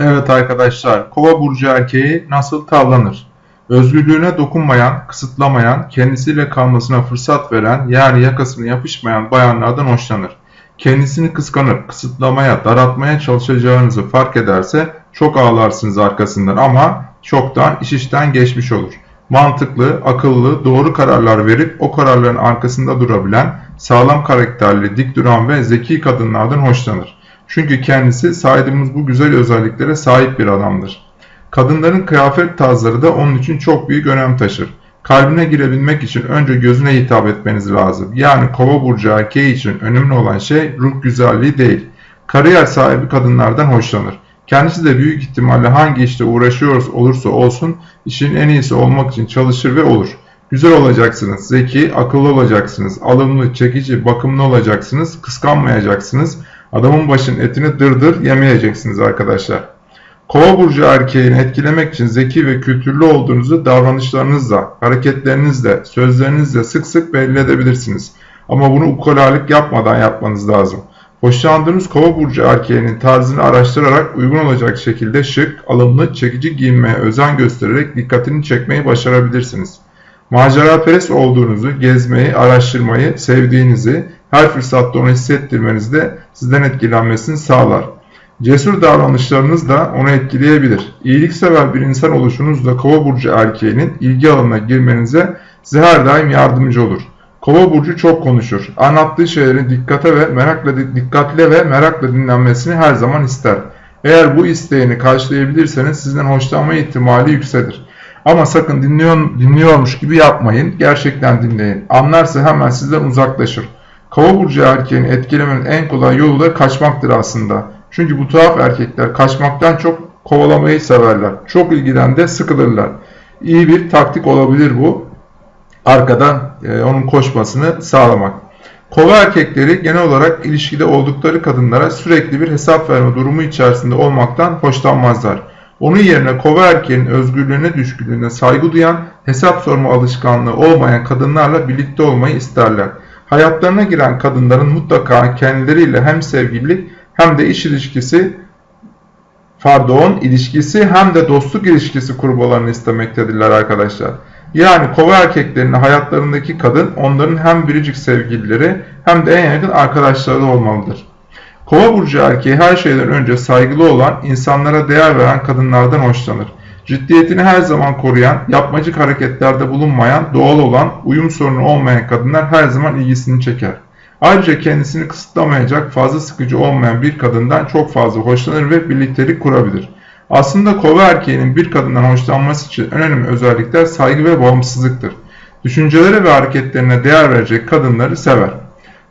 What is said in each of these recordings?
Evet arkadaşlar, Kova burcu erkeği nasıl tavlanır? Özgürlüğüne dokunmayan, kısıtlamayan, kendisiyle kalmasına fırsat veren, yani yakasına yapışmayan bayanlardan hoşlanır. Kendisini kıskanıp, kısıtlamaya, daraltmaya çalışacağınızı fark ederse çok ağlarsınız arkasından ama çoktan iş işten geçmiş olur. Mantıklı, akıllı, doğru kararlar verip o kararların arkasında durabilen, sağlam karakterli, dik duran ve zeki kadınlardan hoşlanır. Çünkü kendisi saydığımız bu güzel özelliklere sahip bir adamdır. Kadınların kıyafet tarzları da onun için çok büyük önem taşır. Kalbine girebilmek için önce gözüne hitap etmeniz lazım. Yani kova burcu erkeği için önemli olan şey ruh güzelliği değil. Kariyer sahibi kadınlardan hoşlanır. Kendisi de büyük ihtimalle hangi işte uğraşıyoruz olursa olsun işin en iyisi olmak için çalışır ve olur. Güzel olacaksınız, zeki, akıllı olacaksınız, alımlı, çekici, bakımlı olacaksınız, kıskanmayacaksınız. Adamın başının etini dırdır yemeyeceksiniz arkadaşlar. Kova burcu erkeğini etkilemek için zeki ve kültürlü olduğunuzu davranışlarınızla, hareketlerinizle, sözlerinizle sık sık belli edebilirsiniz. Ama bunu ukalalık yapmadan yapmanız lazım. Hoşlandığınız kova burcu erkeğinin tarzını araştırarak uygun olacak şekilde şık, alımlı, çekici giyinmeye özen göstererek dikkatini çekmeyi başarabilirsiniz. Maceraperest olduğunuzu, gezmeyi, araştırmayı, sevdiğinizi, her fırsatta onu hissettirmeniz de sizden etkilenmesini sağlar. Cesur davranışlarınız da onu etkileyebilir. İyiliksever bir insan oluşunuz da kova burcu erkeğinin ilgi alanına girmenize size her daim yardımcı olur. Kova burcu çok konuşur. Anlattığı şeyleri dikkate ve merakla dikkatle ve merakla dinlenmesini her zaman ister. Eğer bu isteğini karşılayabilirseniz sizden hoşlanma ihtimali yükselir. Ama sakın dinliyor, dinliyormuş gibi yapmayın. Gerçekten dinleyin. Anlarsa hemen sizden uzaklaşır. Kova burcu erkeğini etkilemenin en kolay yolu da kaçmaktır aslında. Çünkü bu tuhaf erkekler kaçmaktan çok kovalamayı severler. Çok ilgiden de sıkılırlar. İyi bir taktik olabilir bu. Arkadan e, onun koşmasını sağlamak. Kova erkekleri genel olarak ilişkide oldukları kadınlara sürekli bir hesap verme durumu içerisinde olmaktan hoşlanmazlar. Onun yerine kova erkeğinin özgürlüğüne düşkünlüğüne saygı duyan, hesap sorma alışkanlığı olmayan kadınlarla birlikte olmayı isterler. Hayatlarına giren kadınların mutlaka kendileriyle hem sevgililik hem de iş ilişkisi pardon ilişkisi hem de dostluk ilişkisi kurmalarını istemektedirler arkadaşlar. Yani kova erkeklerinin hayatlarındaki kadın onların hem biricik sevgilileri hem de en yakın arkadaşları olmalıdır. Kova burcu erkeği her şeyden önce saygılı olan, insanlara değer veren kadınlardan hoşlanır. Ciddiyetini her zaman koruyan, yapmacık hareketlerde bulunmayan, doğal olan, uyum sorunu olmayan kadınlar her zaman ilgisini çeker. Ayrıca kendisini kısıtlamayacak, fazla sıkıcı olmayan bir kadından çok fazla hoşlanır ve birliktelik kurabilir. Aslında kova erkeğinin bir kadından hoşlanması için önemli özellikler saygı ve bağımsızlıktır. Düşüncelere ve hareketlerine değer verecek kadınları sever.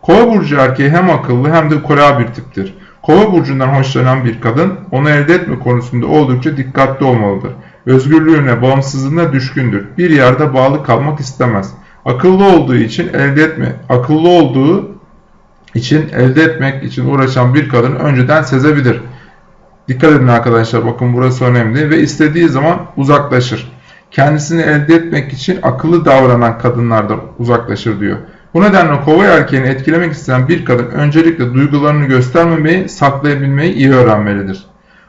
Kova burcu erkeği hem akıllı hem de ukala bir tiptir. Kova burcundan hoşlanan bir kadın onu elde etme konusunda oldukça dikkatli olmalıdır. Özgürlüğüne, bağımsızlığına düşkündür. Bir yerde bağlı kalmak istemez. Akıllı olduğu için elde etme, akıllı olduğu için elde etmek için uğraşan bir kadın önceden sezebilir. Dikkat edin arkadaşlar bakın burası önemli ve istediği zaman uzaklaşır. Kendisini elde etmek için akıllı davranan kadınlardan uzaklaşır diyor. Bu nedenle kova erkeğini etkilemek isteyen bir kadın öncelikle duygularını göstermemeyi, saklayabilmeyi iyi öğrenmelidir.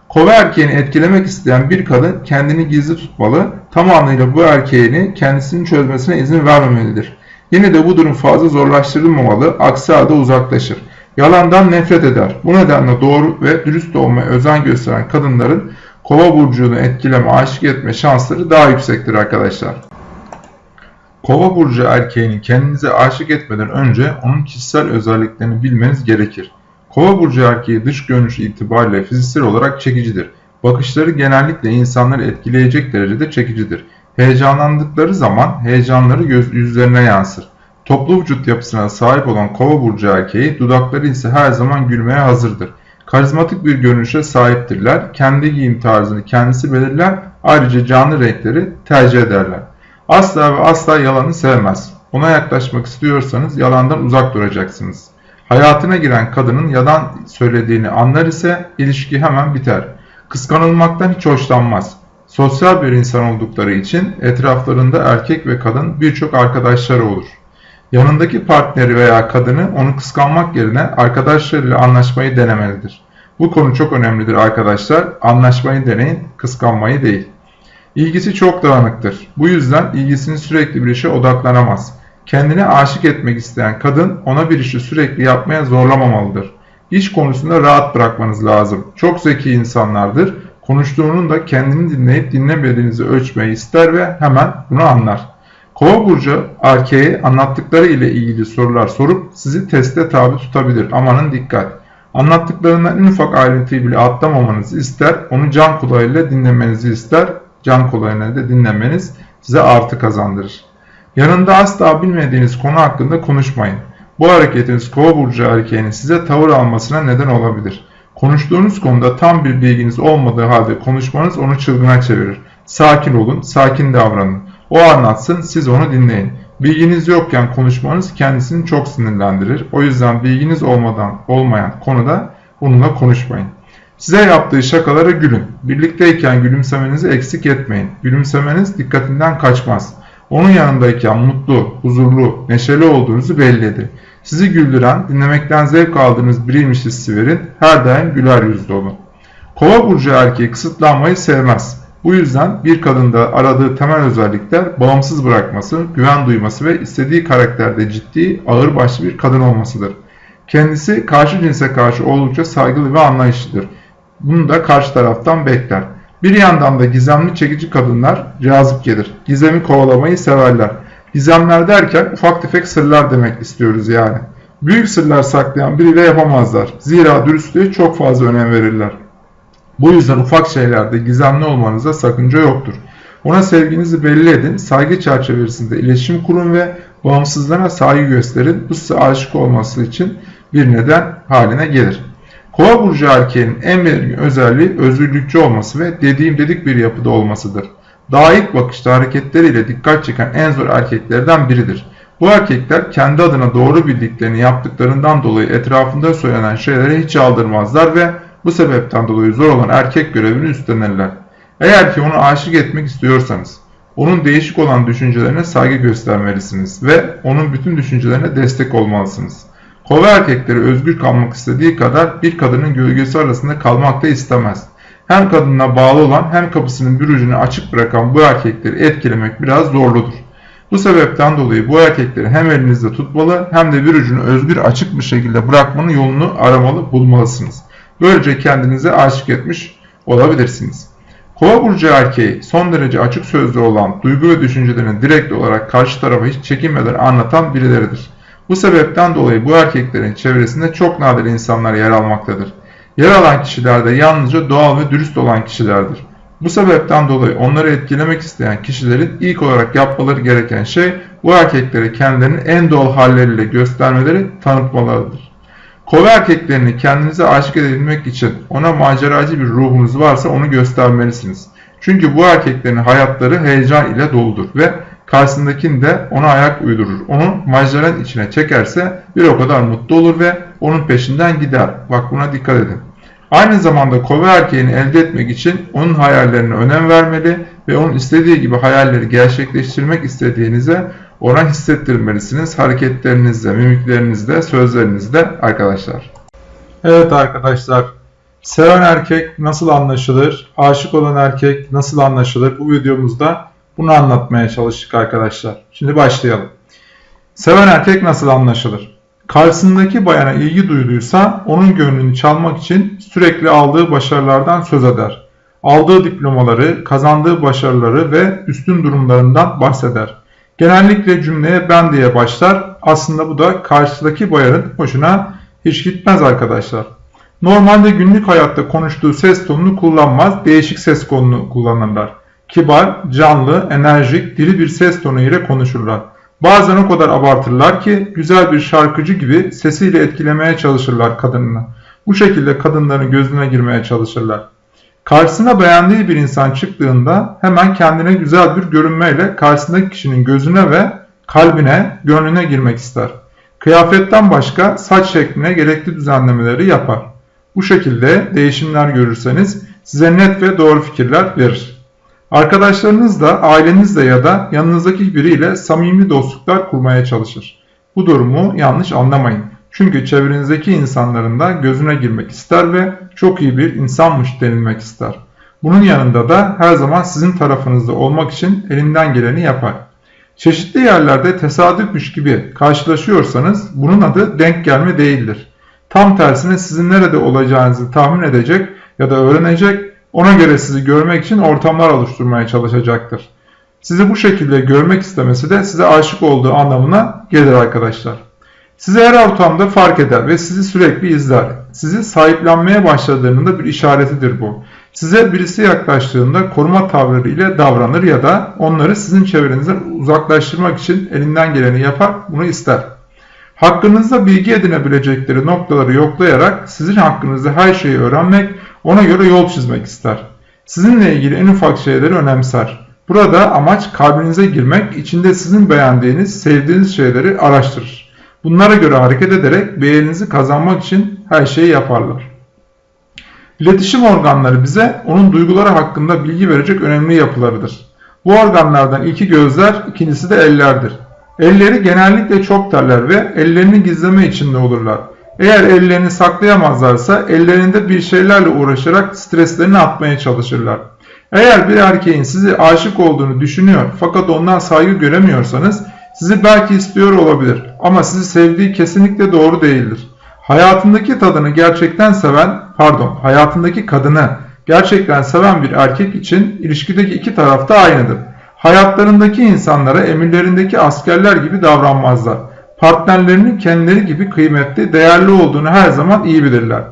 Kova erkeğini etkilemek isteyen bir kadın kendini gizli tutmalı, tamamıyla bu erkeğini kendisini çözmesine izin vermemelidir. Yine de bu durum fazla zorlaştırılmamalı, aksi halde uzaklaşır. Yalandan nefret eder. Bu nedenle doğru ve dürüst olmaya özen gösteren kadınların kova burcunu etkileme, aşık etme şansları daha yüksektir arkadaşlar. Kova burcu erkeğini kendinize aşık etmeden önce onun kişisel özelliklerini bilmeniz gerekir. Kova burcu erkeği dış görünüş itibariyle fiziksel olarak çekicidir. Bakışları genellikle insanları etkileyecek derecede çekicidir. Heyecanlandıkları zaman heyecanları göz, yüzlerine yansır. Toplu vücut yapısına sahip olan kova burcu erkeği dudakları ise her zaman gülmeye hazırdır. Karizmatik bir görünüşe sahiptirler. Kendi giyim tarzını kendisi belirler. Ayrıca canlı renkleri tercih ederler. Asla ve asla yalanı sevmez. Ona yaklaşmak istiyorsanız yalandan uzak duracaksınız. Hayatına giren kadının yalan söylediğini anlar ise ilişki hemen biter. Kıskanılmaktan hiç hoşlanmaz. Sosyal bir insan oldukları için etraflarında erkek ve kadın birçok arkadaşları olur. Yanındaki partneri veya kadını onu kıskanmak yerine arkadaşlarıyla anlaşmayı denemelidir. Bu konu çok önemlidir arkadaşlar. Anlaşmayı deneyin, kıskanmayı değil. İlgisi çok dağınıktır. Bu yüzden ilgisini sürekli bir işe odaklanamaz. Kendine aşık etmek isteyen kadın ona bir işi sürekli yapmaya zorlamamalıdır. İş konusunda rahat bırakmanız lazım. Çok zeki insanlardır. Konuştuğunun da kendini dinleyip dinlemediğinizi ölçmeyi ister ve hemen bunu anlar. Kova burcu erkeğe anlattıkları ile ilgili sorular sorup sizi teste tabi tutabilir. Amanın dikkat. Anlattıklarından en ufak ayrıntıyı bile atlamamanızı ister. Onu can kulağıyla dinlemenizi ister. Can kulağıyla da dinlemeniz size artı kazandırır. Yanında asla bilmediğiniz konu hakkında konuşmayın. Bu hareketiniz kova burcu erkeğinin size tavır almasına neden olabilir. Konuştuğunuz konuda tam bir bilginiz olmadığı halde konuşmanız onu çılgına çevirir. Sakin olun, sakin davranın. O anlatsın, siz onu dinleyin. Bilginiz yokken konuşmanız kendisini çok sinirlendirir. O yüzden bilginiz olmadan olmayan konuda onunla konuşmayın. Size yaptığı şakalara gülün. Birlikteyken gülümsemenizi eksik etmeyin. Gülümsemeniz dikkatinden kaçmaz. Onun yanındayken mutlu, huzurlu, neşeli olduğunuzu belli edin. Sizi güldüren, dinlemekten zevk aldığınız biriymiş hissi verin. Her daim güler yüzlü olun. Kova burcu erkeği kısıtlanmayı sevmez. Bu yüzden bir kadında aradığı temel özellikler bağımsız bırakması, güven duyması ve istediği karakterde ciddi, ağırbaşlı bir kadın olmasıdır. Kendisi karşı cinse karşı oldukça saygılı ve anlayışlıdır. Bunu da karşı taraftan bekler. Bir yandan da gizemli çekici kadınlar cazip gelir. Gizemi kovalamayı severler. Gizemler derken ufak tefek sırlar demek istiyoruz yani. Büyük sırlar saklayan biriyle yapamazlar. Zira dürüstlüğe çok fazla önem verirler. Bu yüzden ufak şeylerde gizemli olmanıza sakınca yoktur. Ona sevginizi belli edin, saygı çerçevesinde iletişim kurun ve bağımsızlığına saygı gösterin. Bu size aşık olması için bir neden haline gelir. Kova burcu erkeğinin en belirgin özelliği özgürlükçü olması ve dediğim dedik bir yapıda olmasıdır. Daha ilk bakışta hareketleriyle dikkat çeken en zor erkeklerden biridir. Bu erkekler kendi adına doğru bildiklerini yaptıklarından dolayı etrafında söylenen şeylere hiç aldırmazlar ve bu sebepten dolayı zor olan erkek görevini üstlenirler. Eğer ki onu aşık etmek istiyorsanız, onun değişik olan düşüncelerine saygı göstermelisiniz ve onun bütün düşüncelerine destek olmalısınız. Kova erkekleri özgür kalmak istediği kadar bir kadının gölgesi arasında kalmak da istemez. Hem kadınına bağlı olan hem kapısının bir ucunu açık bırakan bu erkekleri etkilemek biraz zorludur. Bu sebepten dolayı bu erkekleri hem elinizde tutmalı hem de bir ucunu özgür açık bir şekilde bırakmanın yolunu aramalı bulmalısınız. Böylece kendinize aşık etmiş olabilirsiniz. Kova burcu erkeği son derece açık sözlü olan duygu ve düşüncelerini direkt olarak karşı tarafa hiç çekinmeden anlatan birileridir. Bu sebepten dolayı bu erkeklerin çevresinde çok nadir insanlar yer almaktadır. Yer alan kişiler de yalnızca doğal ve dürüst olan kişilerdir. Bu sebepten dolayı onları etkilemek isteyen kişilerin ilk olarak yapmaları gereken şey bu erkeklere kendilerinin en doğal halleriyle göstermeleri, tanıtmalarıdır. Kova erkeklerini kendinize aşık edebilmek için ona maceracı bir ruhunuz varsa onu göstermelisiniz. Çünkü bu erkeklerin hayatları heyecan ile doludur ve karşısındakini de ona ayak uydurur. Onu maceranın içine çekerse bir o kadar mutlu olur ve onun peşinden gider. Bak buna dikkat edin. Aynı zamanda kova erkeğini elde etmek için onun hayallerine önem vermeli ve onun istediği gibi hayalleri gerçekleştirmek istediğinize ona hissettirmelisiniz. Hareketlerinizle, mimiklerinizle, sözlerinizle arkadaşlar. Evet arkadaşlar. Seven erkek nasıl anlaşılır? Aşık olan erkek nasıl anlaşılır? Bu videomuzda bunu anlatmaya çalıştık arkadaşlar. Şimdi başlayalım. Seven erkek nasıl anlaşılır? Karşısındaki bayana ilgi duyduysa onun gönlünü çalmak için sürekli aldığı başarılardan söz eder. Aldığı diplomaları, kazandığı başarıları ve üstün durumlarından bahseder. Genellikle cümleye ben diye başlar. Aslında bu da karşıdaki bayanın hoşuna hiç gitmez arkadaşlar. Normalde günlük hayatta konuştuğu ses tonunu kullanmaz, değişik ses tonunu kullanırlar. Kibar, canlı, enerjik, diri bir ses tonu ile konuşurlar. Bazen o kadar abartırlar ki güzel bir şarkıcı gibi sesiyle etkilemeye çalışırlar kadınını. Bu şekilde kadınların gözüne girmeye çalışırlar. Karşısına beğendiği bir insan çıktığında hemen kendine güzel bir görünmeyle karşısındaki kişinin gözüne ve kalbine, gönlüne girmek ister. Kıyafetten başka saç şekline gerekli düzenlemeleri yapar. Bu şekilde değişimler görürseniz size net ve doğru fikirler verir. Arkadaşlarınızla, ailenizle ya da yanınızdaki biriyle samimi dostluklar kurmaya çalışır. Bu durumu yanlış anlamayın. Çünkü çevrenizdeki insanların da gözüne girmek ister ve çok iyi bir insanmış denilmek ister. Bunun yanında da her zaman sizin tarafınızda olmak için elinden geleni yapar. Çeşitli yerlerde tesadüfmüş gibi karşılaşıyorsanız bunun adı denk gelme değildir. Tam tersine sizin nerede olacağınızı tahmin edecek ya da öğrenecek, ona göre sizi görmek için ortamlar oluşturmaya çalışacaktır. Sizi bu şekilde görmek istemesi de size aşık olduğu anlamına gelir arkadaşlar. Sizi her ortamda fark eder ve sizi sürekli izler. Sizi sahiplenmeye başladığının da bir işaretidir bu. Size birisi yaklaştığında koruma tavırları ile davranır ya da onları sizin çevrenizden uzaklaştırmak için elinden geleni yapar, bunu ister. Hakkınızda bilgi edinebilecekleri noktaları yoklayarak sizin hakkınızda her şeyi öğrenmek, ona göre yol çizmek ister. Sizinle ilgili en ufak şeyleri önemser. Burada amaç kalbinize girmek, içinde sizin beğendiğiniz, sevdiğiniz şeyleri araştırır. Bunlara göre hareket ederek beğeninizi kazanmak için her şeyi yaparlar. İletişim organları bize onun duyguları hakkında bilgi verecek önemli yapılarıdır. Bu organlardan ilki gözler, ikincisi de ellerdir. Elleri genellikle çok terler ve ellerini gizleme içinde olurlar. Eğer ellerini saklayamazlarsa ellerinde bir şeylerle uğraşarak streslerini atmaya çalışırlar. Eğer bir erkeğin sizi aşık olduğunu düşünüyor fakat ondan saygı göremiyorsanız sizi belki istiyor olabilir ama sizi sevdiği kesinlikle doğru değildir. Hayatındaki tadını gerçekten seven, pardon, hayatındaki kadını gerçekten seven bir erkek için ilişkideki iki taraf da aynıdır. Hayatlarındaki insanlara emirlerindeki askerler gibi davranmazlar. Partnerlerinin kendileri gibi kıymetli, değerli olduğunu her zaman iyi bilirler.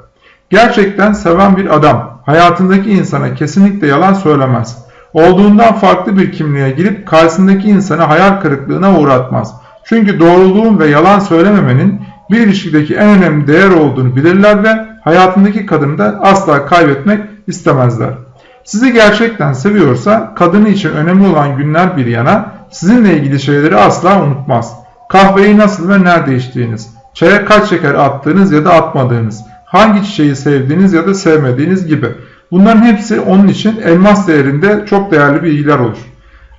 Gerçekten seven bir adam hayatındaki insana kesinlikle yalan söylemez. Olduğundan farklı bir kimliğe girip karşısındaki insanı hayal kırıklığına uğratmaz. Çünkü doğruluğun ve yalan söylememenin bir ilişkideki en önemli değer olduğunu bilirler ve hayatındaki kadını da asla kaybetmek istemezler. Sizi gerçekten seviyorsa kadını için önemli olan günler bir yana sizinle ilgili şeyleri asla unutmaz. Kahveyi nasıl ve nerede içtiğiniz, çaya kaç şeker attığınız ya da atmadığınız, hangi çiçeği sevdiğiniz ya da sevmediğiniz gibi. Bunların hepsi onun için elmas değerinde çok değerli bilgiler olur.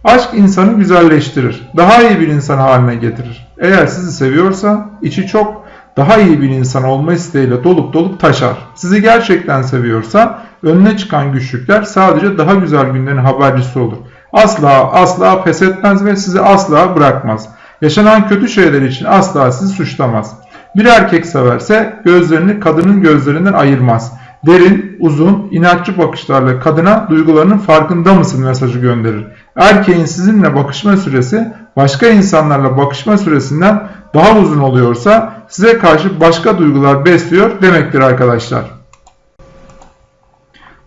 Aşk insanı güzelleştirir, daha iyi bir insan haline getirir. Eğer sizi seviyorsa içi çok daha iyi bir insan olma isteğiyle dolup dolup taşar. Sizi gerçekten seviyorsa önüne çıkan güçlükler sadece daha güzel günlerin habercisi olur. Asla asla pes etmez ve sizi asla bırakmaz. Yaşanan kötü şeyler için asla sizi suçlamaz. Bir erkek severse gözlerini kadının gözlerinden ayırmaz. Derin, uzun, inatçı bakışlarla kadına duygularının farkında mısın mesajı gönderir. Erkeğin sizinle bakışma süresi başka insanlarla bakışma süresinden daha uzun oluyorsa size karşı başka duygular besliyor demektir arkadaşlar.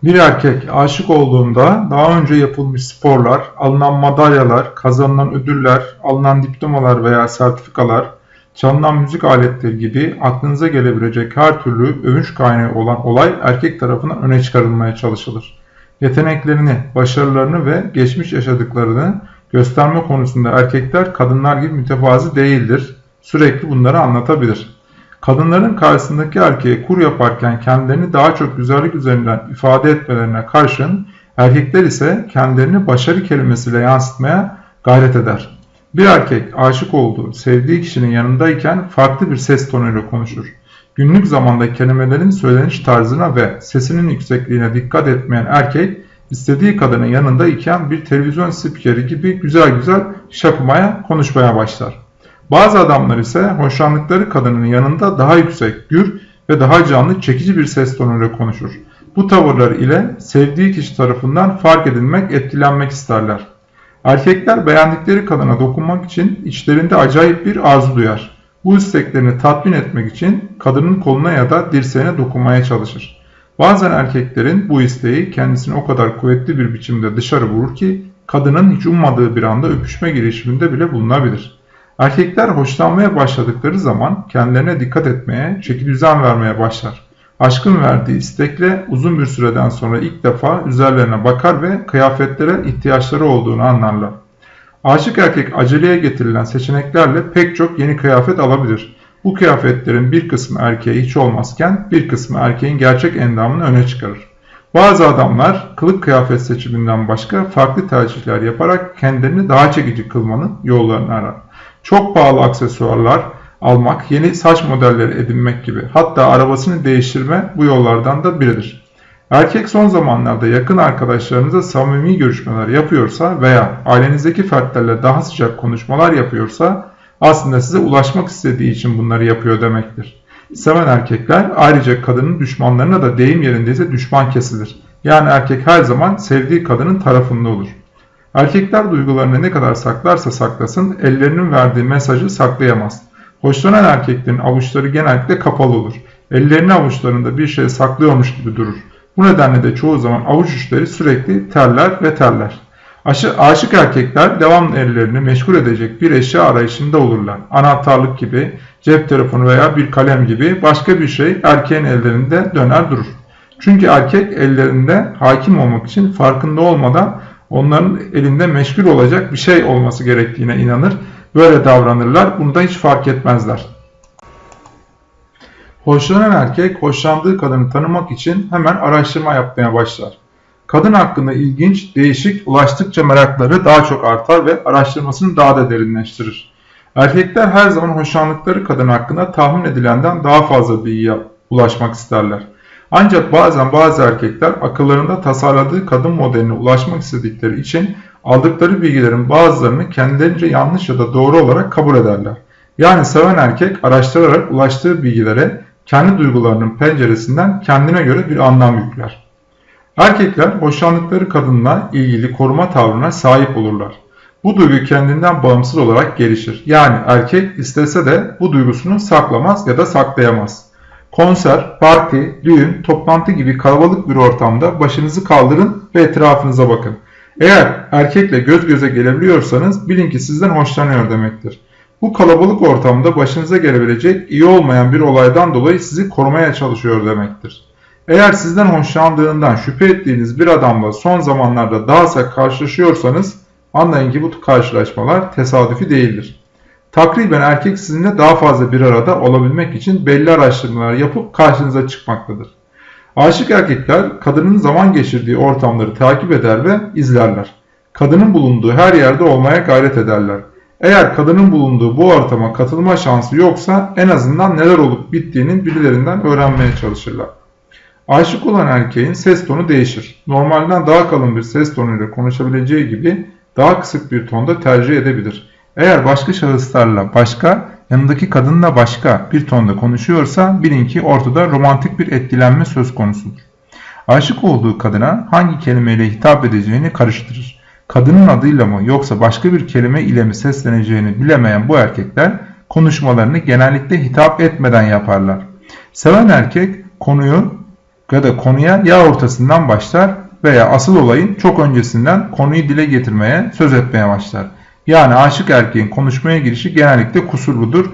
Bir erkek aşık olduğunda daha önce yapılmış sporlar, alınan madalyalar, kazanılan ödüller, alınan diplomalar veya sertifikalar, çalınan müzik aletleri gibi aklınıza gelebilecek her türlü övünç kaynağı olan olay erkek tarafından öne çıkarılmaya çalışılır. Yeteneklerini, başarılarını ve geçmiş yaşadıklarını gösterme konusunda erkekler kadınlar gibi mütevazi değildir. Sürekli bunları anlatabilir. Kadınların karşısındaki erkeğe kur yaparken kendilerini daha çok güzellik üzerinden ifade etmelerine karşın erkekler ise kendilerini başarı kelimesiyle yansıtmaya gayret eder. Bir erkek aşık olduğu, sevdiği kişinin yanındayken farklı bir ses tonuyla konuşur. Günlük zamanda kelimelerin söyleniş tarzına ve sesinin yüksekliğine dikkat etmeyen erkek, istediği kadının yanında iken bir televizyon spikeri gibi güzel güzel şapımaya, konuşmaya başlar. Bazı adamlar ise hoşlandıkları kadının yanında daha yüksek, gür ve daha canlı, çekici bir ses tonuyla konuşur. Bu tavırlar ile sevdiği kişi tarafından fark edilmek, etkilenmek isterler. Erkekler beğendikleri kadına dokunmak için içlerinde acayip bir arzu duyar. Bu isteklerini tatmin etmek için kadının koluna ya da dirseğine dokunmaya çalışır. Bazen erkeklerin bu isteği kendisini o kadar kuvvetli bir biçimde dışarı vurur ki kadının hiç ummadığı bir anda öpüşme girişiminde bile bulunabilir. Erkekler hoşlanmaya başladıkları zaman kendilerine dikkat etmeye, çeki düzen vermeye başlar. Aşkın verdiği istekle uzun bir süreden sonra ilk defa üzerlerine bakar ve kıyafetlere ihtiyaçları olduğunu anlarlar. Aşık erkek aceleye getirilen seçeneklerle pek çok yeni kıyafet alabilir. Bu kıyafetlerin bir kısmı erkeğe hiç olmazken bir kısmı erkeğin gerçek endamını öne çıkarır. Bazı adamlar kılık kıyafet seçiminden başka farklı tercihler yaparak kendilerini daha çekici kılmanın yollarını arar. Çok pahalı aksesuarlar, almak, yeni saç modelleri edinmek gibi hatta arabasını değiştirme bu yollardan da biridir. Erkek son zamanlarda yakın arkadaşlarınıza samimi görüşmeler yapıyorsa veya ailenizdeki fertlerle daha sıcak konuşmalar yapıyorsa aslında size ulaşmak istediği için bunları yapıyor demektir. Seven erkekler ayrıca kadının düşmanlarına da deyim yerindeyse düşman kesilir. Yani erkek her zaman sevdiği kadının tarafında olur. Erkekler duygularını ne kadar saklarsa saklasın ellerinin verdiği mesajı saklayamaz. Hoşlanan erkeklerin avuçları genellikle kapalı olur. Ellerini avuçlarında bir şey saklıyormuş gibi durur. Bu nedenle de çoğu zaman avuç uçları sürekli terler ve terler. Aşı, aşık erkekler devamlı ellerini meşgul edecek bir eşya arayışında olurlar. Anahtarlık gibi, cep telefonu veya bir kalem gibi başka bir şey erkeğin ellerinde döner durur. Çünkü erkek ellerinde hakim olmak için farkında olmadan onların elinde meşgul olacak bir şey olması gerektiğine inanır. Böyle davranırlar. Bunu da hiç fark etmezler. Hoşlanan erkek hoşlandığı kadını tanımak için hemen araştırma yapmaya başlar. Kadın hakkında ilginç, değişik, ulaştıkça merakları daha çok artar ve araştırmasını daha da derinleştirir. Erkekler her zaman hoşlandıkları kadın hakkında tahmin edilenden daha fazla bilgiye ulaşmak isterler. Ancak bazen bazı erkekler akıllarında tasarladığı kadın modeline ulaşmak istedikleri için aldıkları bilgilerin bazılarını kendilerince yanlış ya da doğru olarak kabul ederler. Yani seven erkek araştırarak ulaştığı bilgilere kendi duygularının penceresinden kendine göre bir anlam yükler. Erkekler hoşlandıkları kadınla ilgili koruma tavrına sahip olurlar. Bu duygu kendinden bağımsız olarak gelişir. Yani erkek istese de bu duygusunu saklamaz ya da saklayamaz. Konser, parti, düğün, toplantı gibi kalabalık bir ortamda başınızı kaldırın ve etrafınıza bakın. Eğer erkekle göz göze gelebiliyorsanız bilin ki sizden hoşlanıyor demektir. Bu kalabalık ortamda başınıza gelebilecek iyi olmayan bir olaydan dolayı sizi korumaya çalışıyor demektir. Eğer sizden hoşlandığından şüphe ettiğiniz bir adamla son zamanlarda daha sık karşılaşıyorsanız anlayın ki bu karşılaşmalar tesadüfi değildir. Takriben erkek sizinle daha fazla bir arada olabilmek için belli araştırmalar yapıp karşınıza çıkmaktadır. Aşık erkekler kadının zaman geçirdiği ortamları takip eder ve izlerler. Kadının bulunduğu her yerde olmaya gayret ederler. Eğer kadının bulunduğu bu ortama katılma şansı yoksa en azından neler olup bittiğinin birilerinden öğrenmeye çalışırlar. Aşık olan erkeğin ses tonu değişir. Normalden daha kalın bir ses tonuyla konuşabileceği gibi daha kısık bir tonda tercih edebilir. Eğer başka şahıslarla başka, yanındaki kadınla başka bir tonda konuşuyorsa bilin ki ortada romantik bir etkilenme söz konusudur. Aşık olduğu kadına hangi kelimeyle hitap edeceğini karıştırır. Kadının adıyla mı yoksa başka bir kelime ile mi sesleneceğini bilemeyen bu erkekler konuşmalarını genellikle hitap etmeden yaparlar. Seven erkek konuyu ya da konuya ya ortasından başlar veya asıl olayın çok öncesinden konuyu dile getirmeye, söz etmeye başlar. Yani aşık erkeğin konuşmaya girişi genellikle kusurludur,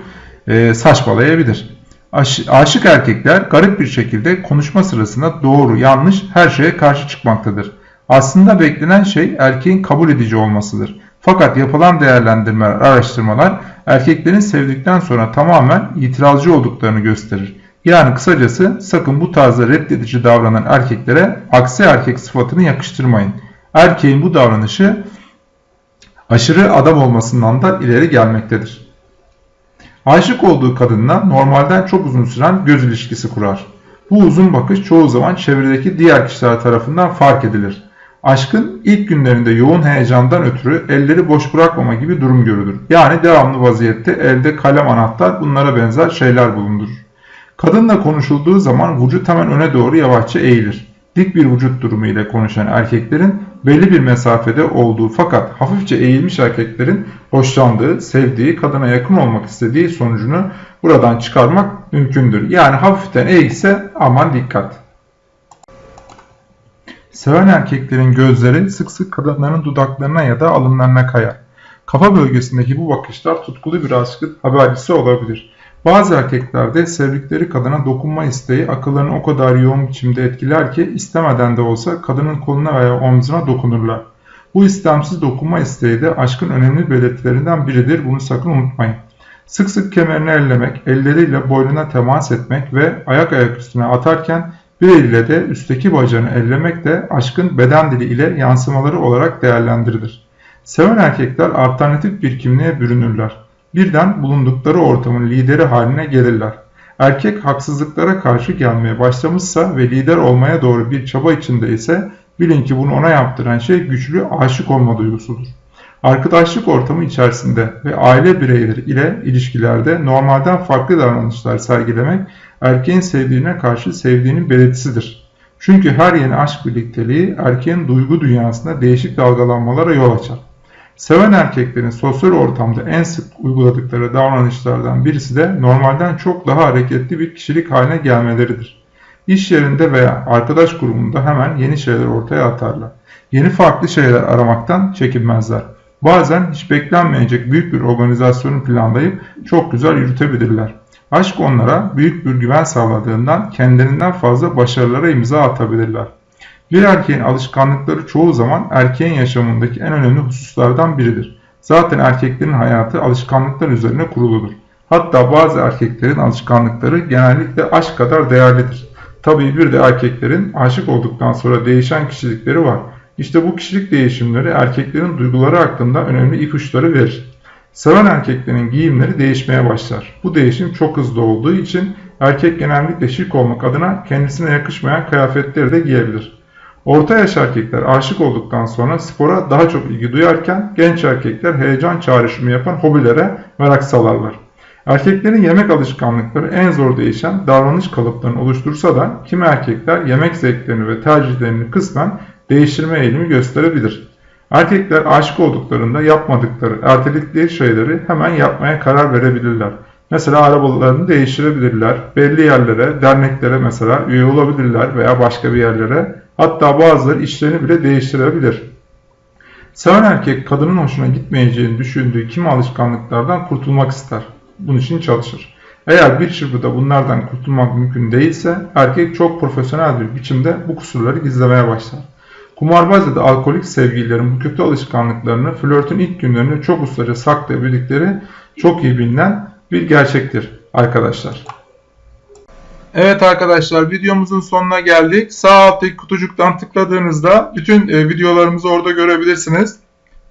e, saçmalayabilir. Aş, aşık erkekler garip bir şekilde konuşma sırasında doğru, yanlış her şeye karşı çıkmaktadır. Aslında beklenen şey erkeğin kabul edici olmasıdır. Fakat yapılan değerlendirmeler, araştırmalar erkeklerin sevdikten sonra tamamen itirazcı olduklarını gösterir. Yani kısacası sakın bu tarzda reddedici davranan erkeklere aksi erkek sıfatını yakıştırmayın. Erkeğin bu davranışı aşırı adam olmasından da ileri gelmektedir. Aşık olduğu kadınla normalden çok uzun süren göz ilişkisi kurar. Bu uzun bakış çoğu zaman çevredeki diğer kişiler tarafından fark edilir. Aşkın ilk günlerinde yoğun heyecandan ötürü elleri boş bırakmama gibi durum görülür. Yani devamlı vaziyette elde kalem anahtar bunlara benzer şeyler bulundurur. Kadınla konuşulduğu zaman vücut hemen öne doğru yavaşça eğilir. Dik bir vücut durumu ile konuşan erkeklerin belli bir mesafede olduğu fakat hafifçe eğilmiş erkeklerin hoşlandığı, sevdiği, kadına yakın olmak istediği sonucunu buradan çıkarmak mümkündür. Yani hafiften eğilse aman dikkat. Seven erkeklerin gözleri sık sık kadınların dudaklarına ya da alınlarına kayar. Kafa bölgesindeki bu bakışlar tutkulu bir aşkın habercisi olabilir. Bazı erkeklerde sevdikleri kadına dokunma isteği akıllarını o kadar yoğun biçimde etkiler ki istemeden de olsa kadının koluna veya omzuna dokunurlar. Bu istemsiz dokunma isteği de aşkın önemli belirtilerinden biridir. Bunu sakın unutmayın. Sık sık kemerini ellemek, elleriyle boynuna temas etmek ve ayak ayak üstüne atarken bir eliyle de üstteki bacağını ellemek de aşkın beden dili ile yansımaları olarak değerlendirilir. Seven erkekler alternatif bir kimliğe bürünürler. Birden bulundukları ortamın lideri haline gelirler. Erkek haksızlıklara karşı gelmeye başlamışsa ve lider olmaya doğru bir çaba içinde ise bilin ki bunu ona yaptıran şey güçlü aşık olma duygusudur. Arkadaşlık ortamı içerisinde ve aile bireyleri ile ilişkilerde normalden farklı davranışlar sergilemek erkeğin sevdiğine karşı sevdiğinin belirtisidir. Çünkü her yeni aşk birlikteliği erkeğin duygu dünyasında değişik dalgalanmalara yol açar. Seven erkeklerin sosyal ortamda en sık uyguladıkları davranışlardan birisi de normalden çok daha hareketli bir kişilik haline gelmeleridir. İş yerinde veya arkadaş grubunda hemen yeni şeyler ortaya atarlar. Yeni farklı şeyler aramaktan çekinmezler. Bazen hiç beklenmeyecek büyük bir organizasyonu planlayıp çok güzel yürütebilirler. Aşk onlara büyük bir güven sağladığından kendilerinden fazla başarılara imza atabilirler. Bir erkeğin alışkanlıkları çoğu zaman erkeğin yaşamındaki en önemli hususlardan biridir. Zaten erkeklerin hayatı alışkanlıklar üzerine kuruludur. Hatta bazı erkeklerin alışkanlıkları genellikle aşk kadar değerlidir. Tabii bir de erkeklerin aşık olduktan sonra değişen kişilikleri var. İşte bu kişilik değişimleri erkeklerin duyguları hakkında önemli ipuçları verir. Seven erkeklerin giyimleri değişmeye başlar. Bu değişim çok hızlı olduğu için erkek genellikle şık olmak adına kendisine yakışmayan kıyafetleri de giyebilir. Orta yaş erkekler aşık olduktan sonra spora daha çok ilgi duyarken genç erkekler heyecan çağrışımı yapan hobilere merak salarlar. Erkeklerin yemek alışkanlıkları en zor değişen davranış kalıplarını oluştursa da kimi erkekler yemek zevklerini ve tercihlerini kısmen değiştirme eğilimi gösterebilir. Erkekler aşık olduklarında yapmadıkları, erteledikleri şeyleri hemen yapmaya karar verebilirler. Mesela arabalarını değiştirebilirler, belli yerlere, derneklere mesela üye olabilirler veya başka bir yerlere. Hatta bazıları işlerini bile değiştirebilir. Seven erkek kadının hoşuna gitmeyeceğini düşündüğü kimi alışkanlıklardan kurtulmak ister. Bunun için çalışır. Eğer bir çırpıda bunlardan kurtulmak mümkün değilse erkek çok profesyonel bir biçimde bu kusurları gizlemeye başlar. Kumarbaz ya da alkolik sevgililerin bu kötü alışkanlıklarını flörtün ilk günlerinde çok ustaca saklayabildikleri çok iyi bilinen bir gerçektir arkadaşlar. Evet arkadaşlar videomuzun sonuna geldik. Sağ alttaki kutucuktan tıkladığınızda bütün e, videolarımızı orada görebilirsiniz.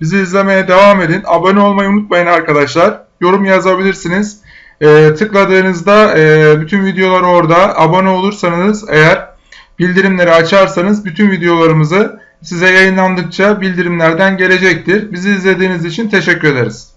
Bizi izlemeye devam edin. Abone olmayı unutmayın arkadaşlar. Yorum yazabilirsiniz. E, tıkladığınızda e, bütün videolar orada. Abone olursanız eğer bildirimleri açarsanız bütün videolarımızı size yayınlandıkça bildirimlerden gelecektir. Bizi izlediğiniz için teşekkür ederiz.